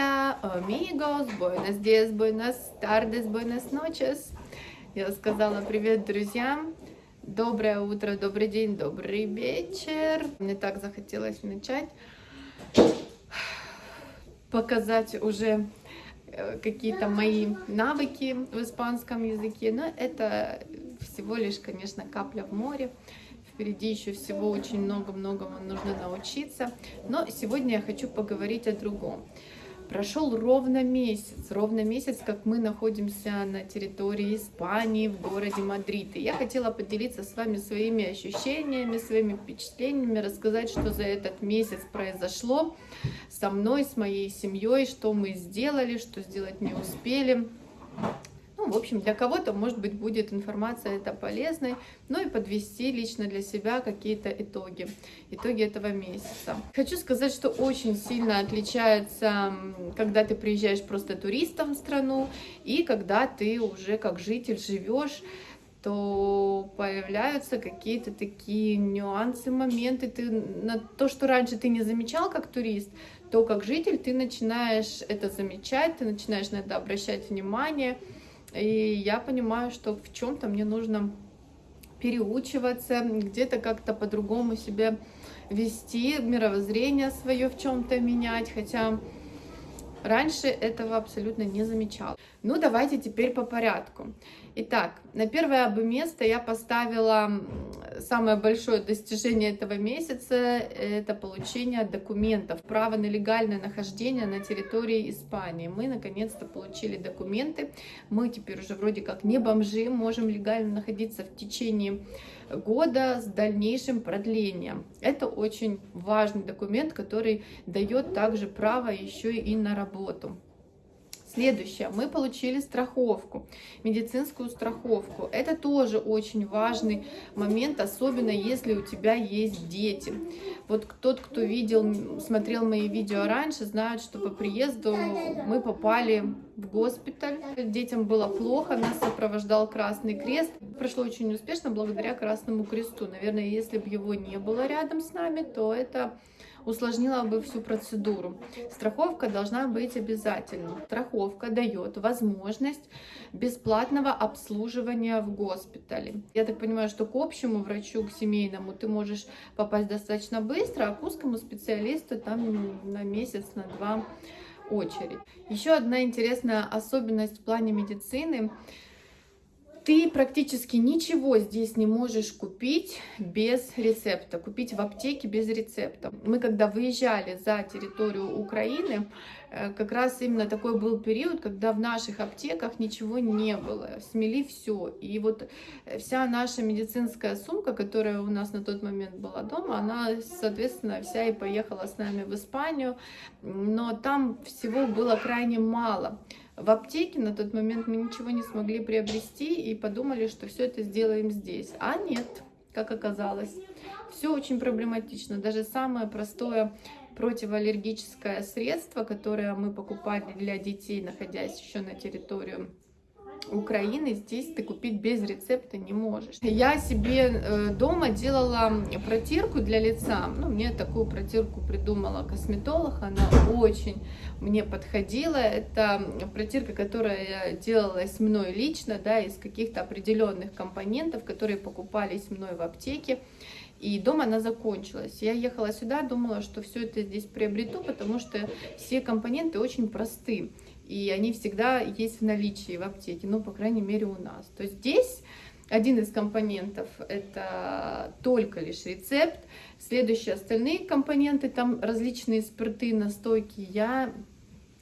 Hola, amigos, buenos días, buenas tardes, buenas noches. Я сказала привет друзьям. Доброе утро, добрый день, добрый вечер. Мне так захотелось начать показать уже э, какие-то мои навыки в испанском языке, но это всего лишь, конечно, капля в море. Впереди еще всего очень много-многому нужно научиться. Но сегодня я хочу поговорить о другом. Прошел ровно месяц, ровно месяц, как мы находимся на территории Испании, в городе Мадрид. И я хотела поделиться с вами своими ощущениями, своими впечатлениями, рассказать, что за этот месяц произошло со мной, с моей семьей, что мы сделали, что сделать не успели. В общем, для кого-то, может быть, будет информация это полезной, ну и подвести лично для себя какие-то итоги, итоги этого месяца. Хочу сказать, что очень сильно отличается, когда ты приезжаешь просто туристом в страну и когда ты уже как житель живешь то появляются какие-то такие нюансы, моменты. Ты на то, что раньше ты не замечал как турист, то как житель ты начинаешь это замечать, ты начинаешь на это обращать внимание. И я понимаю, что в чем-то мне нужно переучиваться, где-то как-то по-другому себя вести, мировоззрение свое в чем-то менять, хотя раньше этого абсолютно не замечала. Ну, давайте теперь по порядку. Итак, на первое бы место я поставила самое большое достижение этого месяца, это получение документов, право на легальное нахождение на территории Испании. Мы наконец-то получили документы, мы теперь уже вроде как не бомжи, можем легально находиться в течение года с дальнейшим продлением. Это очень важный документ, который дает также право еще и на работу. Следующее, мы получили страховку, медицинскую страховку. Это тоже очень важный момент, особенно если у тебя есть дети. Вот тот, кто видел, смотрел мои видео раньше, знает, что по приезду мы попали в госпиталь. Детям было плохо, нас сопровождал Красный Крест. Прошло очень успешно благодаря Красному Кресту. Наверное, если бы его не было рядом с нами, то это усложнила бы всю процедуру. Страховка должна быть обязательно. Страховка дает возможность бесплатного обслуживания в госпитале. Я так понимаю, что к общему врачу, к семейному ты можешь попасть достаточно быстро, а к узкому специалисту там на месяц, на два очередь. Еще одна интересная особенность в плане медицины – ты практически ничего здесь не можешь купить без рецепта, купить в аптеке без рецепта. Мы когда выезжали за территорию Украины, э, как раз именно такой был период, когда в наших аптеках ничего не было, смели все. И вот э, вся наша медицинская сумка, которая у нас на тот момент была дома, она, соответственно, вся и поехала с нами в Испанию, но там всего было крайне мало. В аптеке на тот момент мы ничего не смогли приобрести и подумали, что все это сделаем здесь. А нет, как оказалось. Все очень проблематично. Даже самое простое противоаллергическое средство, которое мы покупали для детей, находясь еще на территории Украины здесь ты купить без рецепта не можешь. Я себе э, дома делала протирку для лица. Ну, мне такую протирку придумала косметолог. Она очень мне подходила. Это протирка, которая делалась мной лично, да, из каких-то определенных компонентов, которые покупались мной в аптеке. И дома она закончилась. Я ехала сюда, думала, что все это здесь приобрету, потому что все компоненты очень просты и они всегда есть в наличии в аптеке, ну, по крайней мере, у нас. То есть здесь один из компонентов это только лишь рецепт, следующие остальные компоненты, там различные спирты, настойки, я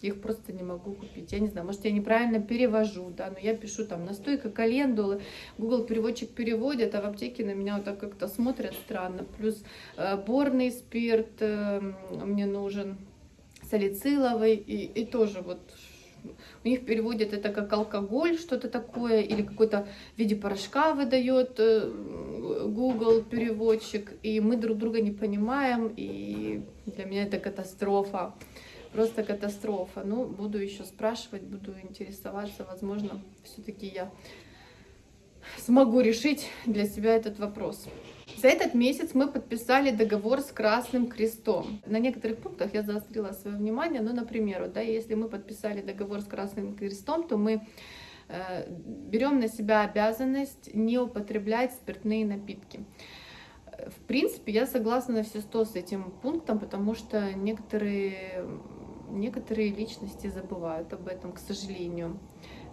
их просто не могу купить. Я не знаю, может, я неправильно перевожу, да, но я пишу там настойка календулы, Google переводчик переводит, а в аптеке на меня вот так как-то смотрят странно. Плюс э, борный спирт э, мне нужен, салициловый, и, и тоже вот у них переводят это как алкоголь, что-то такое, или какой-то в виде порошка выдает э, Google переводчик, и мы друг друга не понимаем, и для меня это катастрофа, просто катастрофа. Ну, буду еще спрашивать, буду интересоваться, возможно, все-таки я смогу решить для себя этот вопрос. За этот месяц мы подписали договор с Красным Крестом. На некоторых пунктах я заострила свое внимание, ну, например, да, если мы подписали договор с Красным Крестом, то мы э, берем на себя обязанность не употреблять спиртные напитки. В принципе, я согласна на все сто с этим пунктом, потому что некоторые, некоторые личности забывают об этом, к сожалению.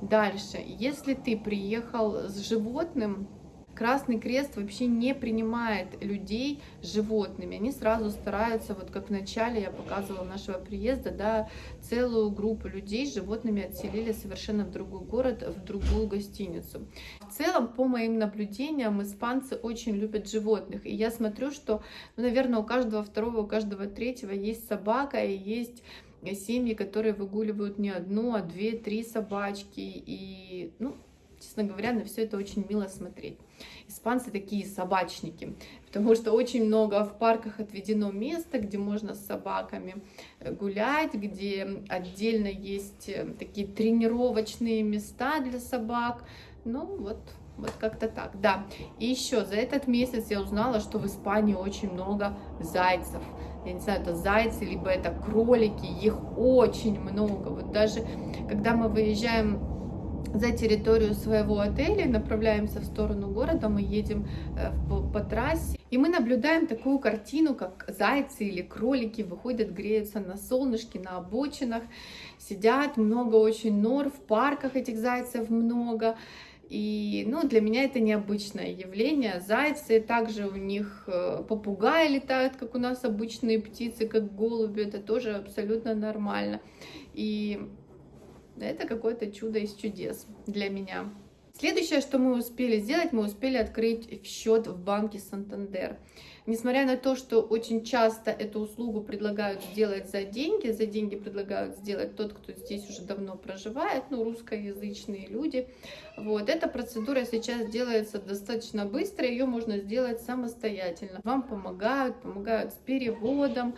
Дальше, если ты приехал с животным, Красный Крест вообще не принимает людей животными. Они сразу стараются, вот как в начале я показывала нашего приезда, да, целую группу людей с животными отселили совершенно в другой город, в другую гостиницу. В целом, по моим наблюдениям, испанцы очень любят животных. И я смотрю, что, ну, наверное, у каждого второго, у каждого третьего есть собака и есть семьи, которые выгуливают не одну, а две, три собачки. И, ну, честно говоря, на все это очень мило смотреть. Испанцы такие собачники, потому что очень много в парках отведено место, где можно с собаками э, гулять, где отдельно есть э, такие тренировочные места для собак. Ну вот, вот как-то так, да. И еще за этот месяц я узнала, что в Испании очень много зайцев. Я не знаю, это зайцы, либо это кролики, их очень много. Вот даже когда мы выезжаем за территорию своего отеля, направляемся в сторону города, мы едем э, по, трассе, и мы наблюдаем такую картину, как зайцы или кролики выходят, греются на солнышке, на обочинах, сидят, много очень нор, в парках этих зайцев много, и ну, для меня это необычное явление. Зайцы, также у них э, попугаи летают, как у нас обычные птицы, как голуби, это тоже абсолютно нормально. И это какое-то чудо из чудес для меня. Следующее, что мы успели сделать, мы успели открыть счет в банке Сантандер. Несмотря на то, что очень часто эту услугу предлагают сделать за деньги, за деньги предлагают сделать тот, кто здесь уже давно проживает, ну, русскоязычные люди. Вот, эта процедура сейчас делается достаточно быстро, ее можно сделать самостоятельно. Вам помогают, помогают с переводом,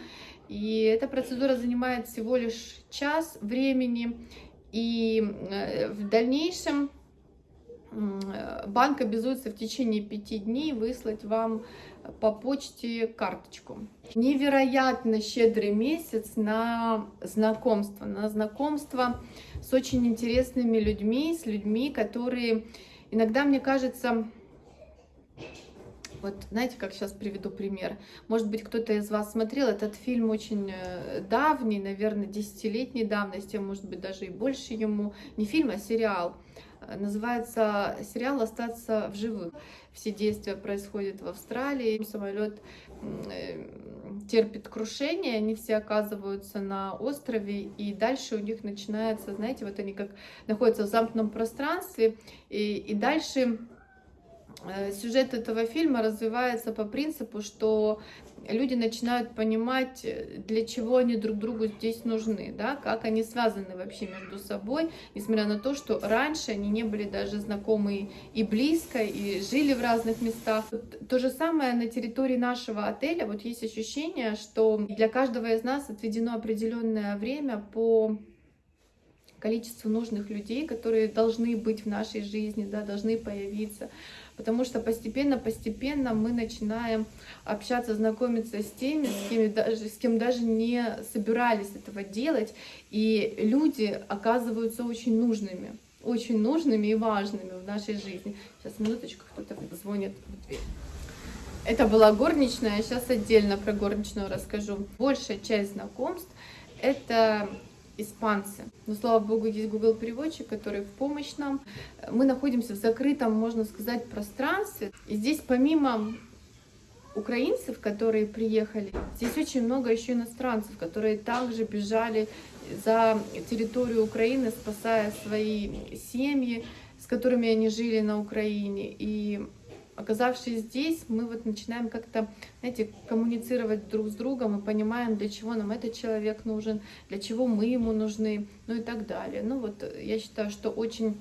и эта процедура занимает всего лишь час времени, и э, в дальнейшем банк обязуется в течение пяти дней выслать вам по почте карточку. Невероятно щедрый месяц на знакомство, на знакомство с очень интересными людьми, с людьми, которые иногда, мне кажется, вот знаете, как сейчас приведу пример. Может быть, кто-то из вас смотрел этот фильм очень э, давний, наверное, десятилетней давности, может быть, даже и больше ему. Не фильм, а сериал. Э, называется сериал «Остаться в живых». Все действия происходят в Австралии. Самолет э, терпит крушение, они все оказываются на острове, и дальше у них начинается, знаете, вот они как находятся в замкнутом пространстве, и, и дальше сюжет этого фильма развивается по принципу, что люди начинают понимать, э, для чего они друг другу здесь нужны, да, как они связаны вообще между собой, несмотря на то, что раньше они не были даже знакомы и близко, и жили в разных местах. То же самое на территории нашего отеля, вот есть ощущение, что для каждого из нас отведено определенное время по количеству нужных людей, которые должны быть в нашей жизни, да, должны появиться потому что постепенно-постепенно мы начинаем общаться, знакомиться с теми, с кем, даже, с кем даже не собирались этого делать, и люди оказываются очень нужными, очень нужными и важными в нашей жизни. Сейчас, минуточку, кто-то звонит в дверь. Это была горничная, сейчас отдельно про горничную расскажу. Большая часть знакомств — это испанцы. Но, слава богу, есть Google переводчик, который в помощь нам. Мы находимся в закрытом, можно сказать, пространстве. И здесь помимо украинцев, которые приехали, здесь очень много еще иностранцев, которые также бежали за территорию Украины, спасая свои семьи, с которыми они жили на Украине. И оказавшись здесь, мы вот начинаем как-то, знаете, коммуницировать друг с другом и понимаем, для чего нам этот человек нужен, для чего мы ему нужны, ну и так далее. Ну вот я считаю, что очень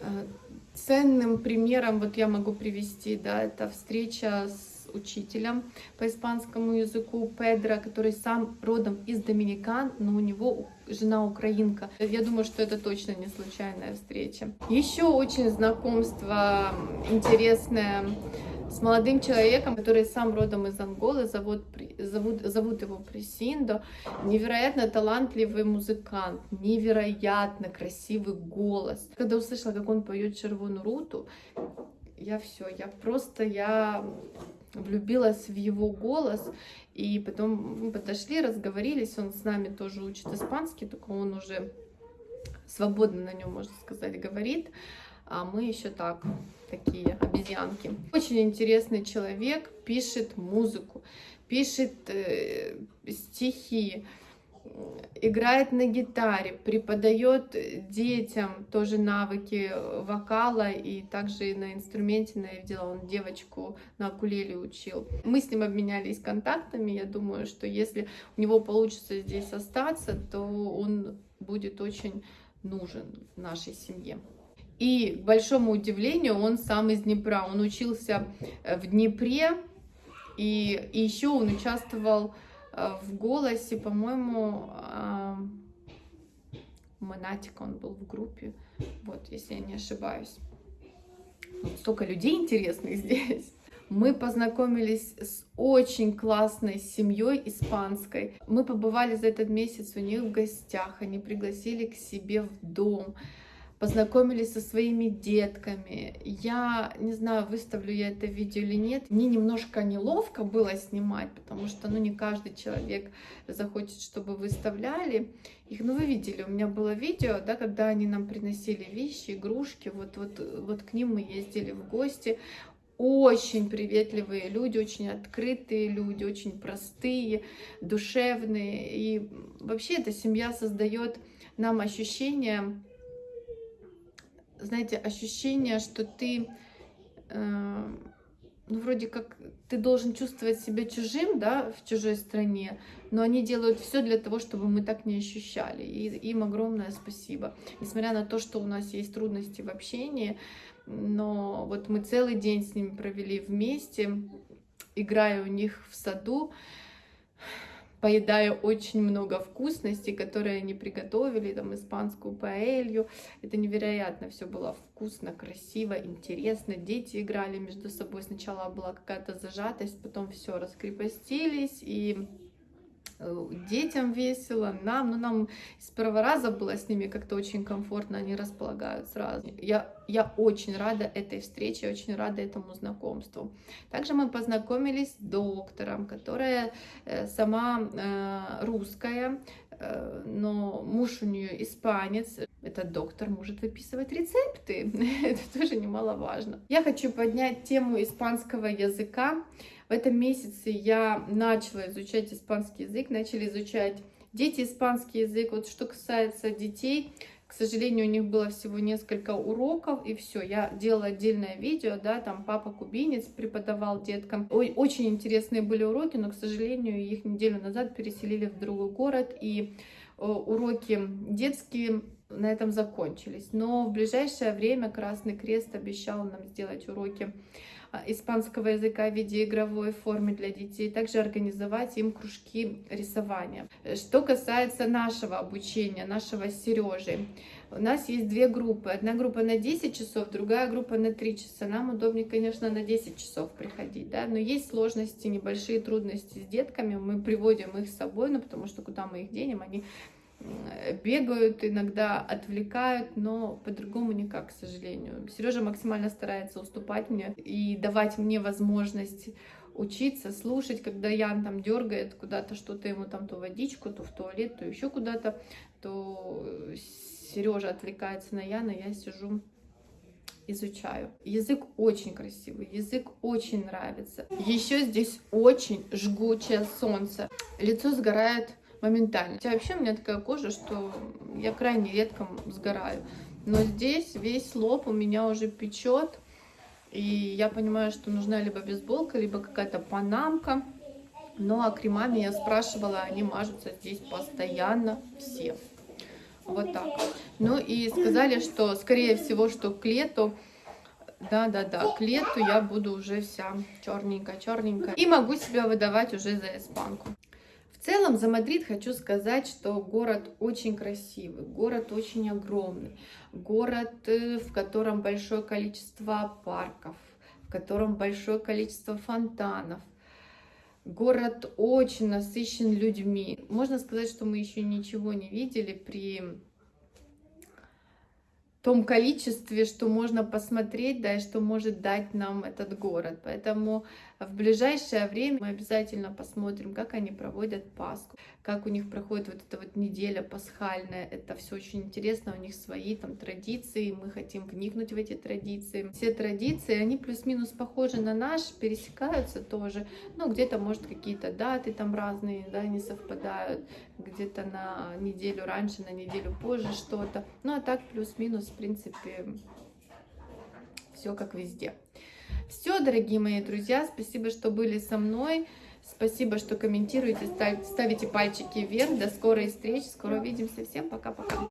э, ценным примером вот я могу привести, да, это встреча с учителем по испанскому языку Педро, который сам родом из Доминикан, но у него жена украинка. Я думаю, что это точно не случайная встреча. Еще очень знакомство интересное с молодым человеком, который сам родом из Анголы, зовут, зовут, зовут его Пресиндо. Невероятно талантливый музыкант, невероятно красивый голос. Когда услышала, как он поет Червону Руту, я все, я просто, я влюбилась в его голос, и потом мы подошли, разговорились, он с нами тоже учит испанский, только он уже свободно на нем, можно сказать, говорит, а мы еще так, такие обезьянки. Очень интересный человек, пишет музыку, пишет э, стихи, играет на гитаре, преподает детям тоже навыки вокала и также и на инструменте, на я видела, он девочку на акулеле учил. Мы с ним обменялись контактами, я думаю, что если у него получится здесь остаться, то он будет очень нужен нашей семье. И, к большому удивлению, он сам из Днепра. Он учился в Днепре, и, и еще он участвовал Э, в голосе, по-моему, Монатик он был в группе, вот, если я не ошибаюсь. Столько людей интересных здесь. Мы познакомились с очень классной семьей испанской. Мы побывали за этот месяц у них в гостях, они пригласили к себе в дом познакомились со своими детками. Я не знаю, выставлю я это видео или нет. Мне немножко неловко было снимать, потому что ну, не каждый человек захочет, чтобы выставляли их. Ну, вы видели, у меня было видео, да, когда они нам приносили вещи, игрушки. Вот, вот, вот к ним мы ездили в гости очень приветливые люди, очень открытые люди, очень простые, душевные. И вообще эта семья создает нам ощущение знаете, ощущение, что ты, э, ну, вроде как, ты должен чувствовать себя чужим, да, в чужой стране, но они делают все для того, чтобы мы так не ощущали. И им огромное спасибо. Несмотря на то, что у нас есть трудности в общении, но вот мы целый день с ними провели вместе, играя у них в саду, поедаю очень много вкусностей, которые они приготовили, там испанскую паэлью. Это невероятно, все было вкусно, красиво, интересно. Дети играли между собой. Сначала была какая-то зажатость, потом все раскрепостились и детям весело, нам, ну нам с первого раза было с ними как-то очень комфортно, они располагают сразу. Я, я очень рада этой встрече, очень рада этому знакомству. Также мы познакомились с доктором, которая э, сама э, русская, э, но муж у нее испанец. Этот доктор может выписывать рецепты, это тоже немаловажно. Я хочу поднять тему испанского языка. В этом месяце я начала изучать испанский язык, начали изучать дети испанский язык. Вот что касается детей, к сожалению, у них было всего несколько уроков, и все. Я делала отдельное видео, да, там папа кубинец преподавал деткам. Ой, очень интересные были уроки, но, к сожалению, их неделю назад переселили в другой город, и уроки детские на этом закончились. Но в ближайшее время Красный Крест обещал нам сделать уроки а, испанского языка в виде игровой формы для детей, также организовать им кружки рисования. Что касается нашего обучения, нашего Сережи, у нас есть две группы. Одна группа на 10 часов, другая группа на 3 часа. Нам удобнее, конечно, на 10 часов приходить, да, но есть сложности, небольшие трудности с детками, мы приводим их с собой, ну, потому что куда мы их денем, они бегают, иногда отвлекают, но по-другому никак, к сожалению. Сережа максимально старается уступать мне и давать мне возможность учиться, слушать, когда Ян там дергает куда-то что-то ему там то водичку, то в туалет, то еще куда-то, то Сережа отвлекается на Яна, я сижу изучаю. Язык очень красивый, язык очень нравится. Еще здесь очень жгучее солнце. Лицо сгорает моментально. Хотя вообще у меня такая кожа, что я крайне редко сгораю. Но здесь весь лоб у меня уже печет. И я понимаю, что нужна либо бейсболка, либо какая-то панамка. Ну а кремами я спрашивала, они мажутся здесь постоянно все. Вот так. Ну и сказали, что скорее всего, что к лету да-да-да, к лету я буду уже вся черненькая, черненькая. И могу себя выдавать уже за испанку. В целом за Мадрид хочу сказать, что город очень красивый, город очень огромный, город, э, в котором большое количество парков, в котором большое количество фонтанов. Город очень насыщен людьми. Можно сказать, что мы еще ничего не видели при том количестве, что можно посмотреть, да, и что может дать нам этот город. Поэтому в ближайшее время мы обязательно посмотрим, как они проводят Пасху, как у них проходит вот эта вот неделя пасхальная. Это все очень интересно, у них свои там традиции, мы хотим вникнуть в эти традиции. Все традиции, они плюс-минус похожи на наш, пересекаются тоже. Ну, где-то, может, какие-то даты там разные, да, не совпадают, где-то на неделю раньше, на неделю позже что-то. Ну, а так плюс-минус, в принципе, все как везде. Все, дорогие мои друзья, спасибо, что были со мной. Спасибо, что комментируете, ставите пальчики вверх. До скорой встречи. Скоро увидимся. Всем пока-пока.